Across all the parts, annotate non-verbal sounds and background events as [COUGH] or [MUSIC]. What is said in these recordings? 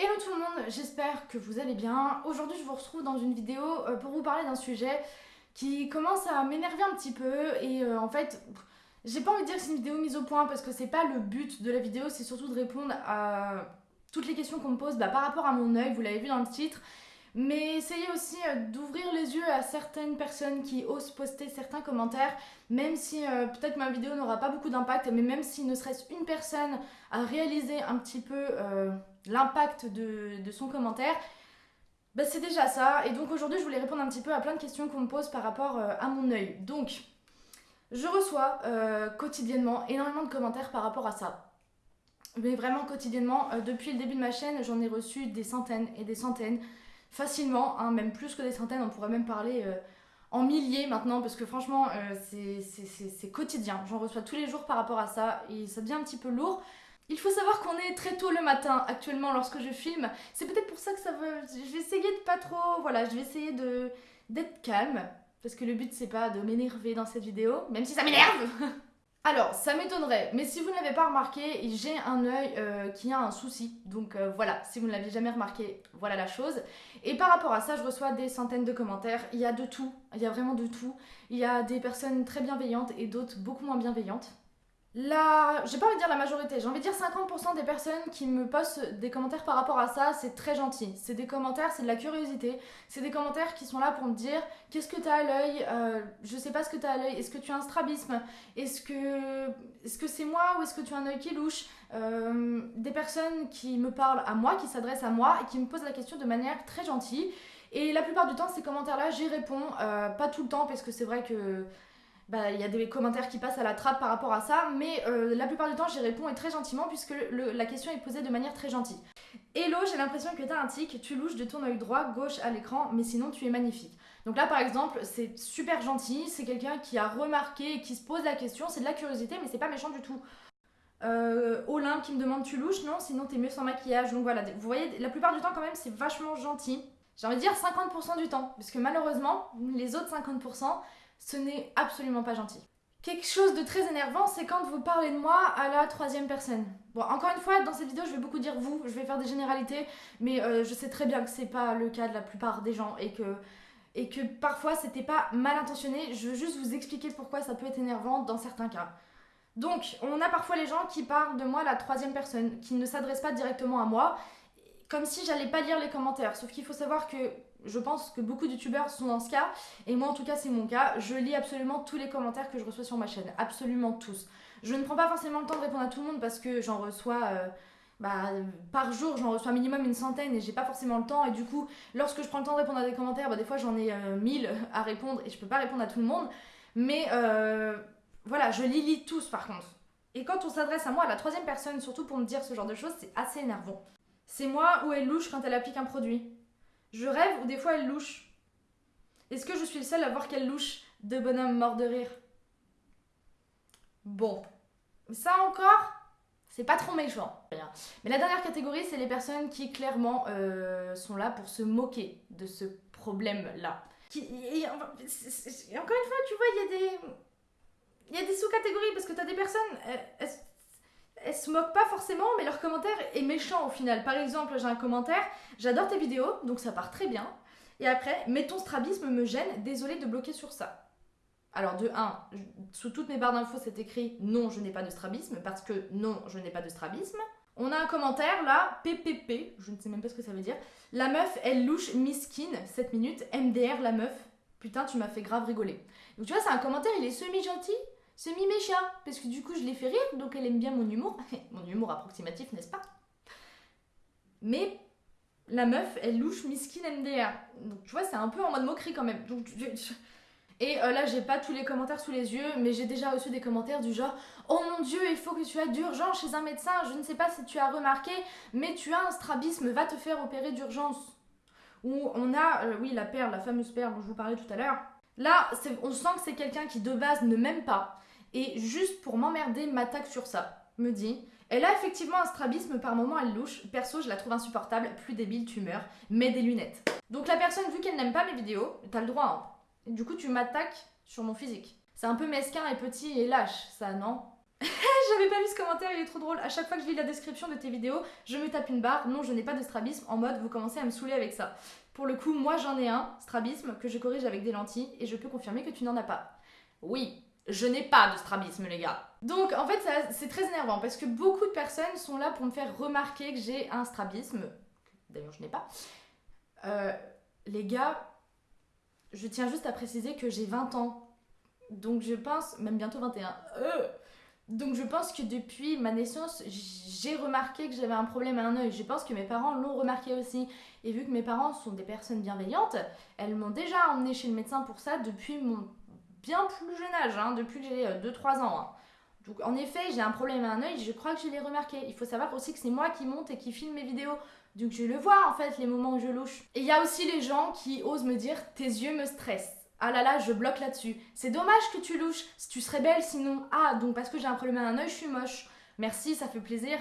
Hello tout le monde, j'espère que vous allez bien. Aujourd'hui je vous retrouve dans une vidéo euh, pour vous parler d'un sujet qui commence à m'énerver un petit peu et euh, en fait j'ai pas envie de dire que c'est une vidéo mise au point parce que c'est pas le but de la vidéo, c'est surtout de répondre à toutes les questions qu'on me pose bah, par rapport à mon œil, vous l'avez vu dans le titre. Mais essayez aussi euh, d'ouvrir les yeux à certaines personnes qui osent poster certains commentaires, même si peut-être ma vidéo n'aura pas beaucoup d'impact, mais même si ne serait-ce une personne a réalisé un petit peu l'impact de, son commentaire, bah, c'est déjà ça. Et donc aujourd'hui, je voulais répondre un petit peu à plein de questions qu'on me pose par rapport euh, à mon œil. Donc, je reçois euh, quotidiennement énormément de commentaires par rapport à ça. Mais vraiment quotidiennement, euh, depuis le début de ma chaîne, j'en ai reçu des centaines et des centaines, facilement, hein, même plus que des centaines, on pourrait même parler en milliers maintenant, parce que franchement, c'est quotidien. J'en reçois tous les jours par rapport à ça, et ça devient un petit peu lourd. Il faut savoir qu'on est très tôt le matin actuellement lorsque je filme. C'est peut-être pour ça que ça veut... Je vais essayer de pas trop... Voilà, je vais essayer de d'être calme. Parce que le but c'est pas de m'énerver dans cette vidéo, même si ça m'énerve [LAUGHS] Alors, ça m'étonnerait, mais si vous ne l'avez pas remarqué, j'ai un œil euh, qui a un souci. Donc euh, voilà, si vous ne l'avez jamais remarqué, voilà la chose. Et par rapport à ça, je reçois des centaines de commentaires. Il y a de tout, il y a vraiment de tout. Il y a des personnes très bienveillantes et d'autres beaucoup moins bienveillantes la, j'ai pas envie de dire la majorité, j'ai envie de dire 50% des personnes qui me postent des commentaires par rapport à ça, c'est très gentil. C'est des commentaires, c'est de la curiosité. C'est des commentaires qui sont là pour me dire qu'est-ce que t'as à l'œil, euh, je sais pas ce que t'as à l'œil, est-ce que tu as un strabisme, est-ce que est-ce que c'est moi ou est-ce que tu as un œil qui louche euh, Des personnes qui me parlent à moi, qui s'adressent à moi et qui me posent la question de manière très gentille. Et la plupart du temps, ces commentaires-là, j'y réponds. Euh, pas tout le temps, parce que c'est vrai que bah, il y a des commentaires qui passent à la trappe par rapport à ça, mais euh, la plupart du temps j'y réponds et très gentiment puisque la question est posée de manière très gentille. Hello, j'ai l'impression que t'as un tic, tu louches de ton œil droit, gauche à l'écran, mais sinon tu es magnifique. Donc là par exemple, c'est super gentil, c'est quelqu'un qui a remarqué et qui se pose la question, c'est de la curiosité, mais c'est pas méchant du tout. Euh, Olympe qui me demande tu louches, non, sinon t'es mieux sans maquillage. Donc voilà, vous voyez, la plupart du temps quand même c'est vachement gentil. J'ai envie de dire 50% du temps, parce que malheureusement, les autres 50%, ce n'est absolument pas gentil. Quelque chose de très énervant, c'est quand vous parlez de moi à la troisième personne. Bon, encore une fois, dans cette vidéo, je vais beaucoup dire vous, je vais faire des généralités, mais euh, je sais très bien que c'est pas le cas de la plupart des gens et que, et que parfois c'était pas mal intentionné. Je veux juste vous expliquer pourquoi ça peut être énervant dans certains cas. Donc, on a parfois les gens qui parlent de moi à la troisième personne, qui ne s'adressent pas directement à moi, comme si j'allais pas lire les commentaires. Sauf qu'il faut savoir que je pense que beaucoup de youtubeurs sont dans ce cas, et moi en tout cas c'est mon cas. Je lis absolument tous les commentaires que je reçois sur ma chaîne, absolument tous. Je ne prends pas forcément le temps de répondre à tout le monde parce que j'en reçois... Euh, bah, par jour, j'en reçois minimum une centaine et j'ai pas forcément le temps. Et du coup, lorsque je prends le temps de répondre à des commentaires, bah, des fois j'en ai euh, mille [LAUGHS] à répondre et je peux pas répondre à tout le monde. Mais euh, voilà, je les lis tous par contre. Et quand on s'adresse à moi, à la troisième personne, surtout pour me dire ce genre de choses, c'est assez énervant. C'est moi ou elle louche quand elle applique un produit. Je rêve ou des fois elle louche. Est-ce que je suis le seul à voir qu'elle louche de bonhomme mort de rire? Bon. Ça encore, c'est pas trop méchant. Mais la dernière catégorie, c'est les personnes qui clairement euh, sont là pour se moquer de ce problème-là. Encore une fois, tu vois, il y a des... Sous-catégories parce que t'as des personnes, elles se moquent pas forcément, mais leur commentaire est méchant au final. Par exemple, j'ai un commentaire, j'adore tes vidéos, donc ça part très bien. Et après, mais ton strabisme me gêne, désolé de bloquer sur ça. Alors de 1, sous toutes mes barres d'infos, c'est écrit non, je n'ai pas de strabisme, parce que non, je n'ai pas de strabisme. On a un commentaire là, PPP, je ne sais même pas ce que ça veut dire. La meuf, elle louche miskin, 7 minutes, MDR la meuf. Putain, tu m'as fait grave rigoler. Donc tu vois, c'est un commentaire, il est semi-gentil, semi-méchant, parce que du coup je l'ai fait rire, donc elle aime bien mon humour. [LAUGHS] mon humour approximatif, n'est-ce pas? Mais la meuf, elle louche miskin MDR. Donc tu vois, c'est un peu en mode moquerie quand même. Et euh, là, j'ai pas tous les commentaires sous les yeux, mais j'ai déjà reçu des commentaires du genre Oh mon dieu, il faut que tu ailles d'urgence chez un médecin. Je ne sais pas si tu as remarqué, mais tu as un strabisme, va te faire opérer d'urgence. Ou on a, euh, oui, la perle, la fameuse perle dont je vous parlais tout à l'heure. Là, on sent que c'est quelqu'un qui de base ne m'aime pas, et juste pour m'emmerder, m'attaque sur ça. Me dit, elle a effectivement un strabisme, par moment elle louche. Perso, je la trouve insupportable, plus débile, tu meurs, mets des lunettes. Donc la personne, vu qu'elle n'aime pas mes vidéos, t'as le droit, hein. Du coup, tu m'attaques sur mon physique. C'est un peu mesquin et petit et lâche, ça, non? [LAUGHS] J'avais pas vu ce commentaire, il est trop drôle. À chaque fois que je lis la description de tes vidéos, je me tape une barre. Non, je n'ai pas de strabisme. En mode, vous commencez à me saouler avec ça. Pour le coup, moi j'en ai un, strabisme, que je corrige avec des lentilles et je peux confirmer que tu n'en as pas. Oui, je n'ai pas de strabisme, les gars. Donc, en fait, c'est très énervant parce que beaucoup de personnes sont là pour me faire remarquer que j'ai un strabisme. D'ailleurs, je n'ai pas. Euh, les gars, je tiens juste à préciser que j'ai 20 ans. Donc, je pense, même bientôt 21. Euh, donc je pense que depuis ma naissance, j'ai remarqué que j'avais un problème à un œil. Je pense que mes parents l'ont remarqué aussi. Et vu que mes parents sont des personnes bienveillantes, elles m'ont déjà emmené chez le médecin pour ça depuis mon bien plus jeune âge, hein, depuis que j'ai 2-3 euh, ans. Hein. Donc en effet, j'ai un problème à un œil, je crois que je l'ai remarqué. Il faut savoir aussi que c'est moi qui monte et qui filme mes vidéos. Donc je le vois en fait les moments où je louche. Et il y a aussi les gens qui osent me dire tes yeux me stressent. Ah là là, je bloque là-dessus. C'est dommage que tu louches. Si tu serais belle sinon. Ah, donc parce que j'ai un problème à un œil, je suis moche. Merci, ça fait plaisir.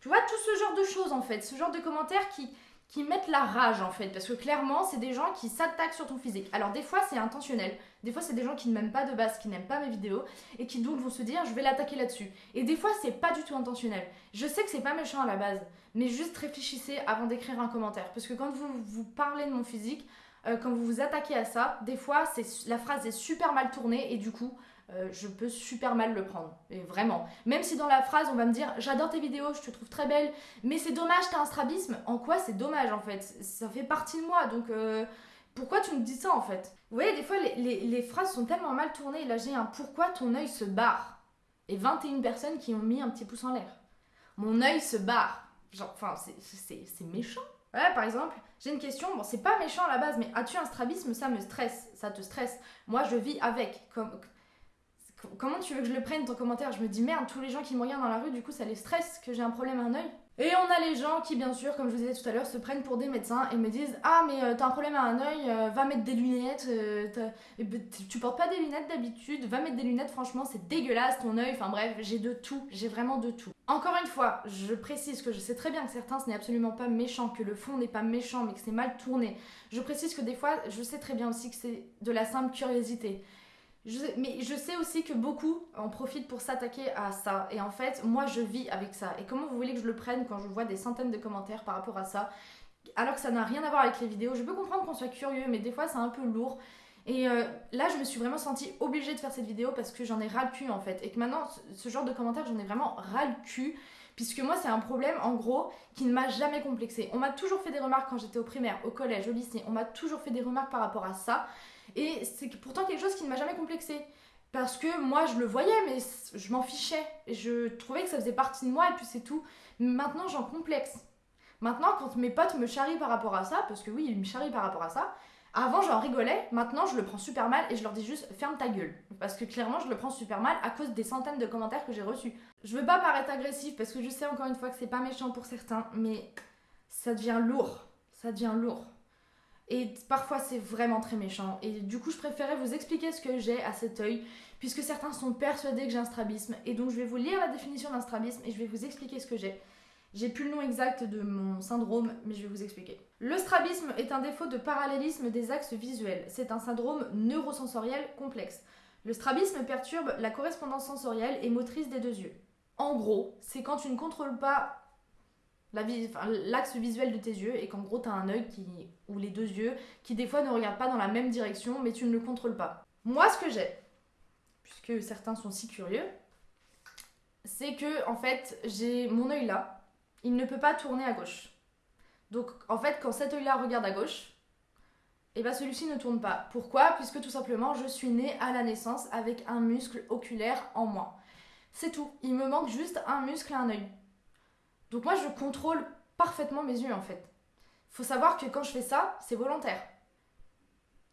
Tu vois, tout ce genre de choses en fait. Ce genre de commentaires qui, qui mettent la rage en fait. Parce que clairement, c'est des gens qui s'attaquent sur ton physique. Alors des fois, c'est intentionnel. Des fois, c'est des gens qui ne m'aiment pas de base, qui n'aiment pas mes vidéos. Et qui donc vont se dire, je vais l'attaquer là-dessus. Et des fois, c'est pas du tout intentionnel. Je sais que c'est pas méchant à la base. Mais juste réfléchissez avant d'écrire un commentaire. Parce que quand vous, vous parlez de mon physique, euh, quand vous vous attaquez à ça, des fois, la phrase est super mal tournée et du coup, euh, je peux super mal le prendre. Et vraiment. Même si dans la phrase, on va me dire J'adore tes vidéos, je te trouve très belle, mais c'est dommage, t'as un strabisme. En quoi c'est dommage en fait? Ça fait partie de moi, donc euh, pourquoi tu me dis ça en fait? Vous voyez, des fois, les, les, phrases sont tellement mal tournées. Là, j'ai un Pourquoi ton œil se barre? Et 21 personnes qui ont mis un petit pouce en l'air. Mon œil se barre. Genre, enfin, c'est méchant. Ouais, par exemple, j'ai une question, bon, c'est pas méchant à la base, mais as-tu un strabisme? Ça me stresse, ça te stresse. Moi, je vis avec. Comment tu veux que je le prenne ton commentaire? Je me dis merde, tous les gens qui me regardent dans la rue, du coup, ça les stresse que j'ai un problème à un œil. Et on a les gens qui, bien sûr, comme je vous disais tout à l'heure, se prennent pour des médecins et me disent Ah, mais euh, t'as un problème à un œil, euh, va mettre des lunettes. Euh, ben, tu portes pas des lunettes d'habitude, va mettre des lunettes, franchement, c'est dégueulasse ton œil. Enfin bref, j'ai de tout, j'ai vraiment de tout. Encore une fois, je précise que je sais très bien que certains, ce n'est absolument pas méchant, que le fond n'est pas méchant, mais que c'est mal tourné. Je précise que des fois, je sais très bien aussi que c'est de la simple curiosité mais je sais aussi que beaucoup en profitent pour s'attaquer à ça. Et en fait, moi, je vis avec ça. Et comment vous voulez que je le prenne quand je vois des centaines de commentaires par rapport à ça Alors que ça n'a rien à voir avec les vidéos? Je peux comprendre qu'on soit curieux, mais des fois, c'est un peu lourd. Et euh, là, je me suis vraiment sentie obligée de faire cette vidéo parce que j'en ai ras le cul en fait. Et que maintenant, ce genre de commentaires, j'en ai vraiment ras le cul. Puisque moi, c'est un problème, en gros, qui ne m'a jamais complexé. On m'a toujours fait des remarques quand j'étais au primaire, au collège, au lycée. On m'a toujours fait des remarques par rapport à ça. Et c'est pourtant quelque chose qui ne m'a jamais complexé. Parce que moi, je le voyais, mais je m'en fichais. Je trouvais que ça faisait partie de moi, et puis c'est tout. Maintenant, j'en complexe. Maintenant, quand mes potes me charrient par rapport à ça, parce que oui, ils me charrient par rapport à ça, avant j'en rigolais, maintenant je le prends super mal et je leur dis juste ferme ta gueule. Parce que clairement, je le prends super mal à cause des centaines de commentaires que j'ai reçus. Je veux pas paraître agressif parce que je sais encore une fois que c'est pas méchant pour certains, mais ça devient lourd. Ça devient lourd. Et parfois c'est vraiment très méchant. Et du coup je préférais vous expliquer ce que j'ai à cet œil, puisque certains sont persuadés que j'ai un strabisme. Et donc je vais vous lire la définition d'un strabisme et je vais vous expliquer ce que j'ai. J'ai plus le nom exact de mon syndrome, mais je vais vous expliquer. Le strabisme est un défaut de parallélisme des axes visuels. C'est un syndrome neurosensoriel complexe. Le strabisme perturbe la correspondance sensorielle et motrice des deux yeux. En gros, c'est quand tu ne contrôles pas l'axe visuel de tes yeux et qu'en gros tu as un œil qui, ou les deux yeux qui des fois ne regardent pas dans la même direction mais tu ne le contrôles pas. Moi ce que j'ai, puisque certains sont si curieux, c'est que en fait j'ai mon œil là, il ne peut pas tourner à gauche. Donc en fait quand cet œil là regarde à gauche, et eh bien celui-ci ne tourne pas. Pourquoi? Puisque tout simplement je suis née à la naissance avec un muscle oculaire en moi. C'est tout. Il me manque juste un muscle et un œil. Donc moi, je contrôle parfaitement mes yeux en fait. Il faut savoir que quand je fais ça, c'est volontaire.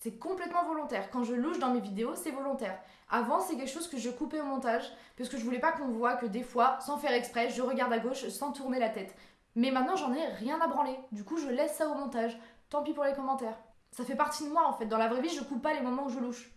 C'est complètement volontaire. Quand je louche dans mes vidéos, c'est volontaire. Avant, c'est quelque chose que je coupais au montage parce que je voulais pas qu'on voit que des fois, sans faire exprès, je regarde à gauche sans tourner la tête. Mais maintenant, j'en ai rien à branler. Du coup, je laisse ça au montage. Tant pis pour les commentaires. Ça fait partie de moi en fait. Dans la vraie vie, je coupe pas les moments où je louche.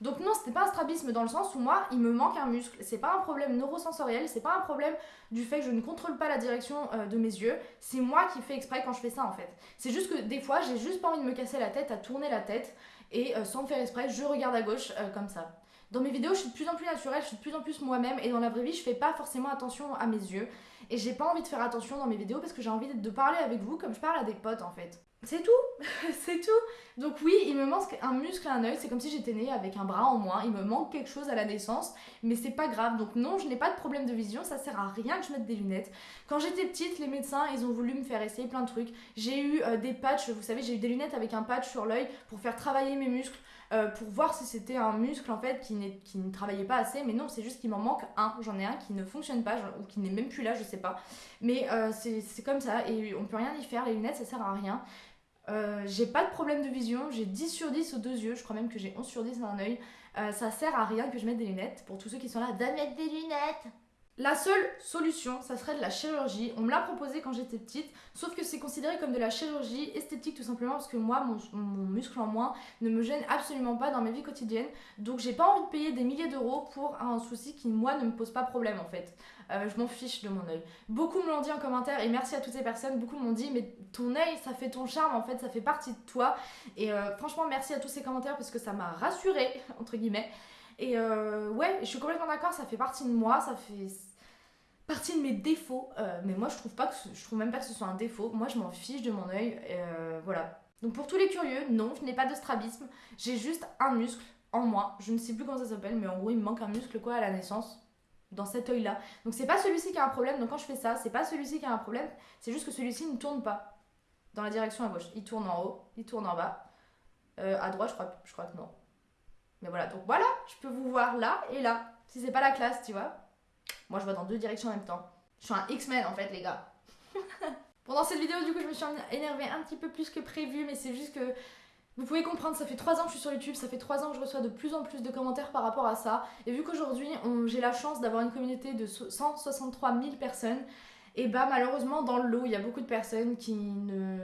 Donc non, c'était pas un strabisme dans le sens où moi, il me manque un muscle. C'est pas un problème neurosensoriel, c'est pas un problème du fait que je ne contrôle pas la direction euh, de mes yeux. C'est moi qui fais exprès quand je fais ça en fait. C'est juste que des fois, j'ai juste pas envie de me casser la tête, à tourner la tête et euh, sans faire exprès, je regarde à gauche euh, comme ça. Dans mes vidéos, je suis de plus en plus naturelle, je suis de plus en plus moi-même et dans la vraie vie, je fais pas forcément attention à mes yeux et j'ai pas envie de faire attention dans mes vidéos parce que j'ai envie de parler avec vous comme je parle à des potes en fait. C'est tout, [LAUGHS] c'est tout. Donc oui, il me manque un muscle un œil, c'est comme si j'étais née avec un bras en moins, il me manque quelque chose à la naissance, mais c'est pas grave. Donc non, je n'ai pas de problème de vision, ça sert à rien que je mette des lunettes. Quand j'étais petite, les médecins, ils ont voulu me faire essayer plein de trucs. J'ai eu euh, des patchs, vous savez, j'ai eu des lunettes avec un patch sur l'œil pour faire travailler mes muscles. Euh, pour voir si c'était un muscle en fait qui, qui ne travaillait pas assez mais non c'est juste qu'il m'en manque un j'en ai un qui ne fonctionne pas ou qui n'est même plus là je sais pas mais euh, c'est comme ça et on peut rien y faire les lunettes ça sert à rien euh, j'ai pas de problème de vision, j'ai 10 sur 10 aux deux yeux, je crois même que j'ai 11 sur 10 dans un œil. ça sert à rien que je mette des lunettes. Pour tous ceux qui sont là, de mettre des lunettes la seule solution, ça serait de la chirurgie. On me l'a proposé quand j'étais petite, sauf que c'est considéré comme de la chirurgie esthétique tout simplement parce que moi, mon, muscle en moins ne me gêne absolument pas dans ma vie quotidienne. Donc j'ai pas envie de payer des milliers d'euros pour un souci qui, moi, ne me pose pas problème en fait. Euh, je m'en fiche de mon œil. Beaucoup me l'ont dit en commentaire et merci à toutes ces personnes. Beaucoup m'ont dit, mais ton œil, ça fait ton charme en fait, ça fait partie de toi. Et euh, franchement, merci à tous ces commentaires parce que ça m'a rassurée, [LAUGHS] entre guillemets. Et euh, ouais, je suis complètement d'accord, ça fait partie de moi, ça fait partie de mes défauts. Euh, mais moi, je trouve pas que je trouve même pas que ce soit un défaut. Moi, je m'en fiche de mon œil. Euh, voilà. Donc pour tous les curieux, non, je n'ai pas de strabisme. J'ai juste un muscle en moi. Je ne sais plus comment ça s'appelle, mais en gros, il me manque un muscle quoi à la naissance dans cet œil-là. Donc c'est pas celui-ci qui a un problème. Donc quand je fais ça, c'est pas celui-ci qui a un problème. C'est juste que celui-ci ne tourne pas dans la direction à gauche. Il tourne en haut, il tourne en bas. Euh, à droite, je crois, je crois que non. Mais voilà, donc voilà, je peux vous voir là et là. Si c'est pas la classe, tu vois. Moi, je vois dans deux directions en même temps. Je suis un X-Men en fait, les gars. [LAUGHS] Pendant cette vidéo, du coup, je me suis énervée un petit peu plus que prévu, mais c'est juste que vous pouvez comprendre, ça fait 3 ans que je suis sur YouTube, ça fait 3 ans que je reçois de plus en plus de commentaires par rapport à ça. Et vu qu'aujourd'hui, j'ai la chance d'avoir une communauté de 163 000 personnes, et bah malheureusement, dans le lot, il y a beaucoup de personnes qui ne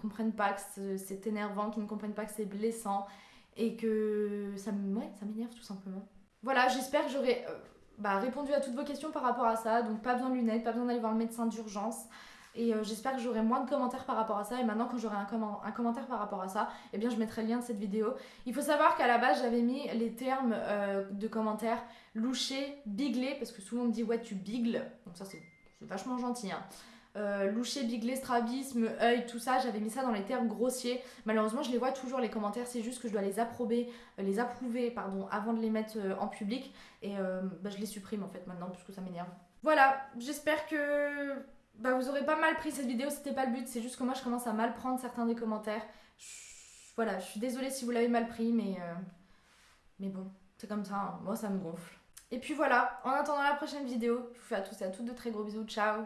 comprennent pas que c'est énervant, qui ne comprennent pas que c'est blessant, et que ça m'énerve tout simplement. Voilà, j'espère que j'aurai euh, bah, répondu à toutes vos questions par rapport à ça. Donc pas besoin de lunettes, pas besoin d'aller voir le médecin d'urgence. Et euh, j'espère que j'aurai moins de commentaires par rapport à ça. Et maintenant, quand j'aurai un, commentaire par rapport à ça, eh bien, je mettrai le lien de cette vidéo. Il faut savoir qu'à la base, j'avais mis les termes euh, de commentaires loucher, bigler, parce que souvent on me dit ouais, tu bigles. Donc ça, c'est vachement gentil. Hein euh, loucher, biglé, strabisme, œil, tout ça, j'avais mis ça dans les termes grossiers. Malheureusement, je les vois toujours les commentaires, c'est juste que je dois les approber, euh, les approuver, pardon, avant de les mettre euh, en public. Et bah, je les supprime en fait maintenant, parce que ça m'énerve. Voilà, j'espère que bah, vous aurez pas mal pris cette vidéo, c'était pas le but, c'est juste que moi je commence à mal prendre certains des commentaires. Voilà, je suis désolée si vous l'avez mal pris, mais, mais bon, c'est comme ça, hein. moi ça me gonfle. Et puis voilà, en attendant la prochaine vidéo, je vous fais à tous et à toutes de très gros bisous, ciao